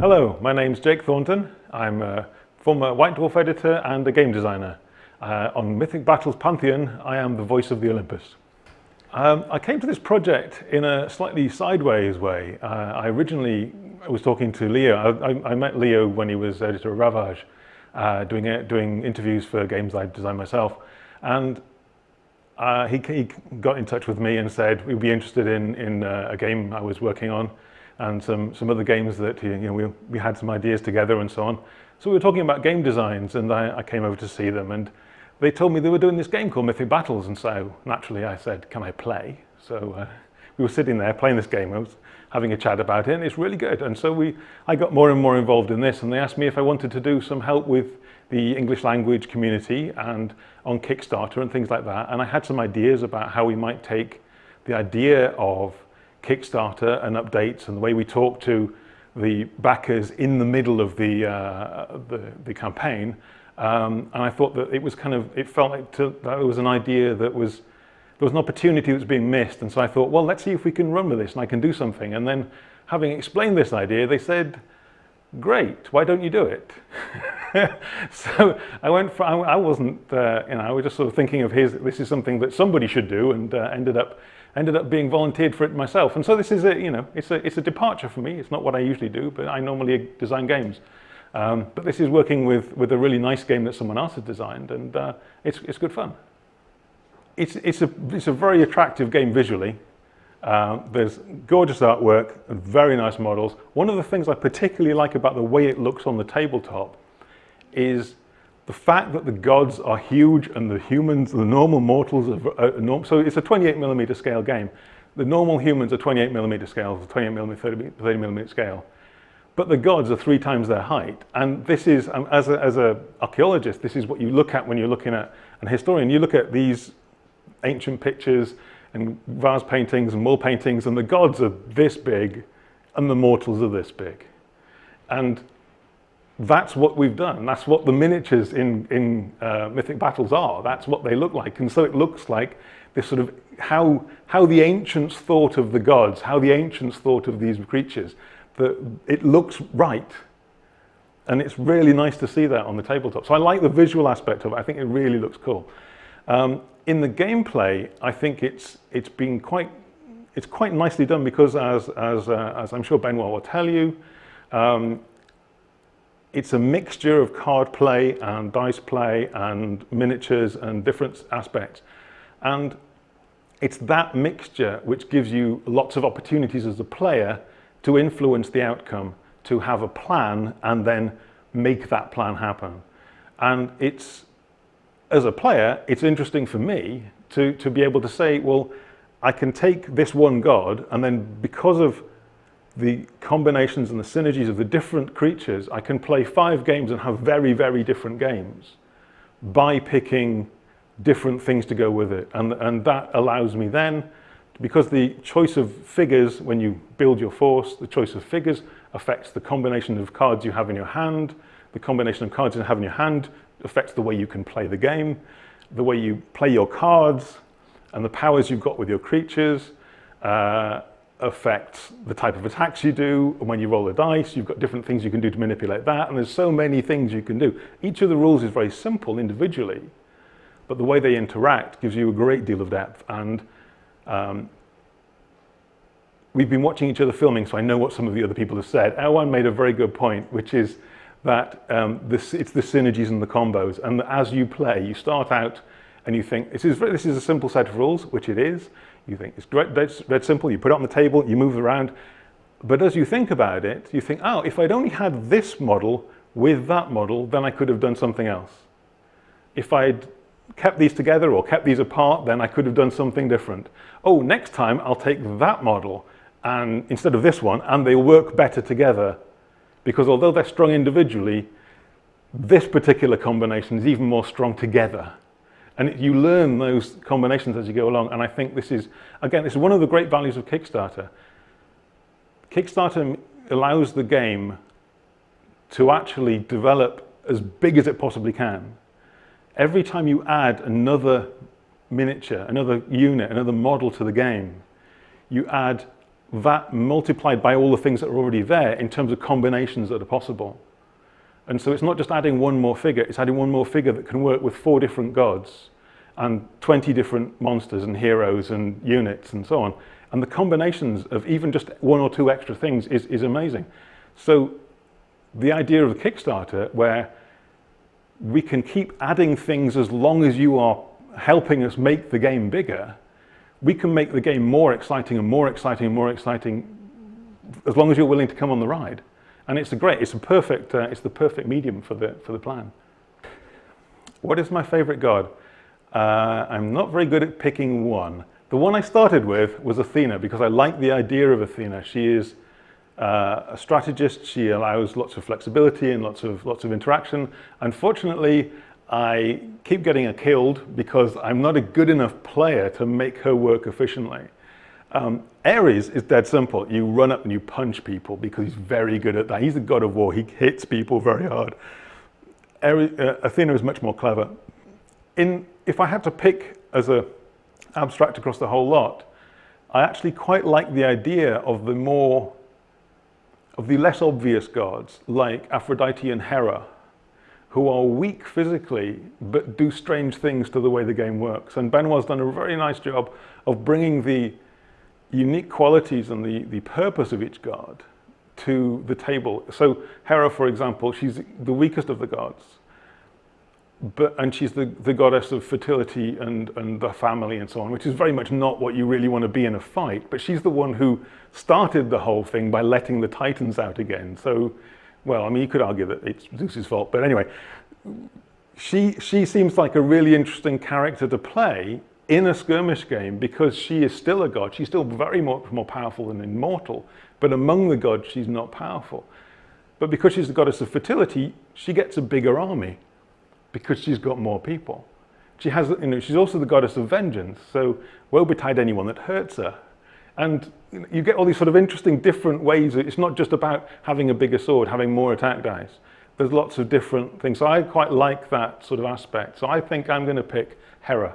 Hello, my name's Jake Thornton. I'm a former White Dwarf editor and a game designer. Uh, on Mythic Battles Pantheon, I am the voice of the Olympus. Um, I came to this project in a slightly sideways way. Uh, I originally was talking to Leo. I, I, I, met Leo when he was editor of Ravage, uh, doing, doing interviews for games I designed myself. And uh, he, he, got in touch with me and said we'd be interested in, in uh, a game I was working on and some, some other games that you know, we, we had some ideas together and so on. So we were talking about game designs and I, I came over to see them and they told me they were doing this game called Mythic Battles and so naturally I said, can I play? So uh, we were sitting there playing this game. I was having a chat about it and it's really good. And so we, I got more and more involved in this and they asked me if I wanted to do some help with the English language community and on Kickstarter and things like that. And I had some ideas about how we might take the idea of Kickstarter and updates and the way we talk to the backers in the middle of the, uh, the, the, campaign. Um, and I thought that it was kind of, it felt like to, that was an idea that was, there was an opportunity that was being missed. And so I thought, well, let's see if we can run with this and I can do something. And then having explained this idea, they said, great, why don't you do it? so I went for, I, wasn't, uh, you know, I was just sort of thinking of his, this is something that somebody should do and uh, ended up ended up being volunteered for it myself. And so this is a, you know, it's a, it's a departure for me. It's not what I usually do, but I normally design games. Um, but this is working with, with a really nice game that someone else has designed and uh, it's, it's good fun. It's, it's, a, it's a very attractive game visually. Uh, there's gorgeous artwork and very nice models. One of the things I particularly like about the way it looks on the tabletop is the fact that the gods are huge and the humans, the normal mortals, are, norm so it's a 28 millimeter scale game. The normal humans are 28 millimeter scale, 28 millimeter, 30, 30 millimeter scale. But the gods are three times their height. And this is, um, as an as a archaeologist, this is what you look at when you're looking at an historian. You look at these ancient pictures and vase paintings and wall paintings, and the gods are this big, and the mortals are this big. And that's what we've done. That's what the miniatures in, in uh, Mythic Battles are. That's what they look like. And so it looks like this sort of how, how the ancients thought of the gods, how the ancients thought of these creatures, that it looks right. And it's really nice to see that on the tabletop. So I like the visual aspect of it. I think it really looks cool. Um, in the gameplay, I think it's, it's been quite, it's quite nicely done because as, as, uh, as I'm sure Benoit will tell you, um, it's a mixture of card play and dice play and miniatures and different aspects. And it's that mixture which gives you lots of opportunities as a player to influence the outcome, to have a plan and then make that plan happen. And it's, as a player, it's interesting for me to, to be able to say, well, I can take this one god and then because of the combinations and the synergies of the different creatures, I can play five games and have very, very different games by picking different things to go with it. And, and that allows me then, because the choice of figures, when you build your force, the choice of figures affects the combination of cards you have in your hand. The combination of cards you have in your hand affects the way you can play the game, the way you play your cards, and the powers you've got with your creatures. Uh, affects the type of attacks you do. And when you roll the dice, you've got different things you can do to manipulate that. And there's so many things you can do. Each of the rules is very simple individually, but the way they interact gives you a great deal of depth. And um, we've been watching each other filming, so I know what some of the other people have said. Erwan made a very good point, which is that um, this, it's the synergies and the combos. And as you play, you start out and you think, this is, this is a simple set of rules, which it is. You think it's great, dead, dead simple, you put it on the table, you move it around. But as you think about it, you think, oh, if I'd only had this model with that model, then I could have done something else. If I'd kept these together or kept these apart, then I could have done something different. Oh, next time I'll take that model and instead of this one, and they work better together. Because although they're strong individually, this particular combination is even more strong together. And you learn those combinations as you go along. And I think this is, again, this is one of the great values of Kickstarter. Kickstarter allows the game to actually develop as big as it possibly can. Every time you add another miniature, another unit, another model to the game, you add that multiplied by all the things that are already there in terms of combinations that are possible. And so it's not just adding one more figure, it's adding one more figure that can work with four different gods and 20 different monsters and heroes and units and so on. And the combinations of even just one or two extra things is, is amazing. So the idea of the Kickstarter where we can keep adding things as long as you are helping us make the game bigger, we can make the game more exciting and more exciting and more exciting as long as you're willing to come on the ride. And it's a great, it's a perfect, uh, it's the perfect medium for the, for the plan. What is my favorite god? Uh, I'm not very good at picking one. The one I started with was Athena because I like the idea of Athena. She is uh, a strategist. She allows lots of flexibility and lots of lots of interaction. Unfortunately, I keep getting her killed because I'm not a good enough player to make her work efficiently. Um, Ares is dead simple. You run up and you punch people because he's very good at that. He's the god of war. He hits people very hard. Ares, uh, Athena is much more clever. In, if I had to pick as a abstract across the whole lot, I actually quite like the idea of the more of the less obvious gods like Aphrodite and Hera, who are weak physically but do strange things to the way the game works. And Benoit's done a very nice job of bringing the unique qualities and the, the purpose of each god to the table. So Hera, for example, she's the weakest of the gods but and she's the, the goddess of fertility and, and the family and so on, which is very much not what you really want to be in a fight. But she's the one who started the whole thing by letting the Titans out again. So, well, I mean, you could argue that it's Zeus's fault, but anyway, she, she seems like a really interesting character to play in a skirmish game because she is still a god. She's still very much more powerful than immortal, but among the gods, she's not powerful. But because she's the goddess of fertility, she gets a bigger army because she's got more people. She has, you know, she's also the goddess of vengeance, so woe betide anyone that hurts her. And you get all these sort of interesting different ways. It's not just about having a bigger sword, having more attack dice. There's lots of different things. So I quite like that sort of aspect. So I think I'm going to pick Hera.